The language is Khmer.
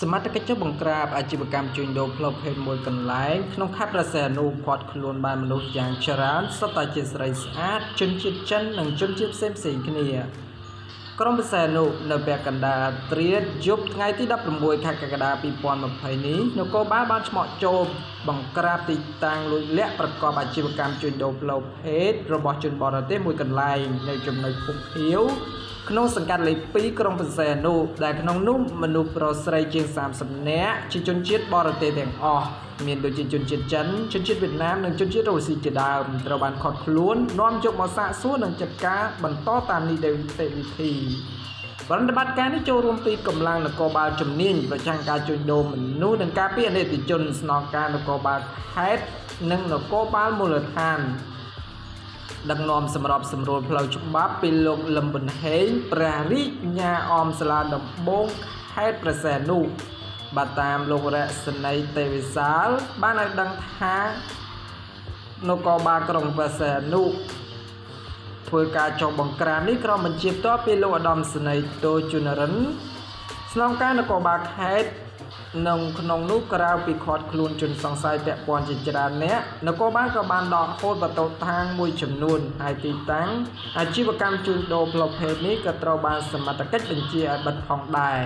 សមត្ថកិច្ចចុះបង្ក្រាបអាជីវកម្មជួញដូរផ្លូវភេទមួយកន្លែងក្នុងខេត្តព្រះសីហនុឃាត់ខ្លួនបានមនុស្សយ៉ាងច្រើនសុទ្ធតែជាស្រីស្អាតជនជាតិចិននិងជនជាតិផ្សេងផ្សេងៗគ្នាក្រុងព្រះសីហនុនៅពាក់កណ្ដាលត្រៀតយប់ថ្ងៃទី16ខែកក្កដា2020នេះនគរបាលបានឆ្មក់ចូលបង្ក្រាបទីតាំងលួចលាក់ប្រកបអាជីវកម្មជួញដូរផ្លូវភេទរបស់ជនបរទេសមួយកន្លែងនៅចំណុចភូមិភៀវ ក្នុងសង្កាត់លេខ2ក្រុងព្រះសីហនុដែលក្នុងនោះមនុស្សប្រុសស្រីជាង30នាក់ជាជនជាតិបរទេសទាំងអស់មានដូចជាជនជាតិចិនជនជាតិវៀតណាមនិងជនជាតិរុស្ស៊ីជាដើមត្រូវបានខត់ខ្លួននាំយកមកសាកសួរនិងចាត់ការបន្តតាមនីតិវិធីប្រតិបត្តិការនេះចូលរួមពីកម្លាំងនគរបាលជំនាញប្រចាំការជួញដូរមនុស្សនិងការពារអនិច្ចជនស្នងការនគរបាលខេត្តនិងនគរបាលមូលដ្ឋាន ដឹកនាំសម្របសម្រួលផ្លូវច្បាប់ពីលោកលឹមប៊ុនហេងព្រះរាជញាអមសាលាដំបងខេត្តព្រះសីហនុបាទតាមលោករស្សនីទេវិសាល បានឲ្យដឹងថានគរបាលក្រុងព្រះសីហនុធ្វើការចុះបង្ក្រាបនេះក្រុមបញ្ជាផ្ទាល់ពីលោកឧត្តមសេនីយ៍តូជុនរិនស្នងការនគរបាលខេត្ត នៅក្នុងនោះក្រៅពីខាត់ខ្លួនជនសង្ស័យពាក់ព័ន្ធជាច្រើនអ្នកនគរបាលក៏បានដកហូតបតោតាងមួយចំនួនហើយទីតាំងអាជីវកម្មជួញដូរផ្លូវភេទនេះក៏ត្រូវបានសមត្ថកិច្ចបញ្ជាឲ្យបិទផងដែរ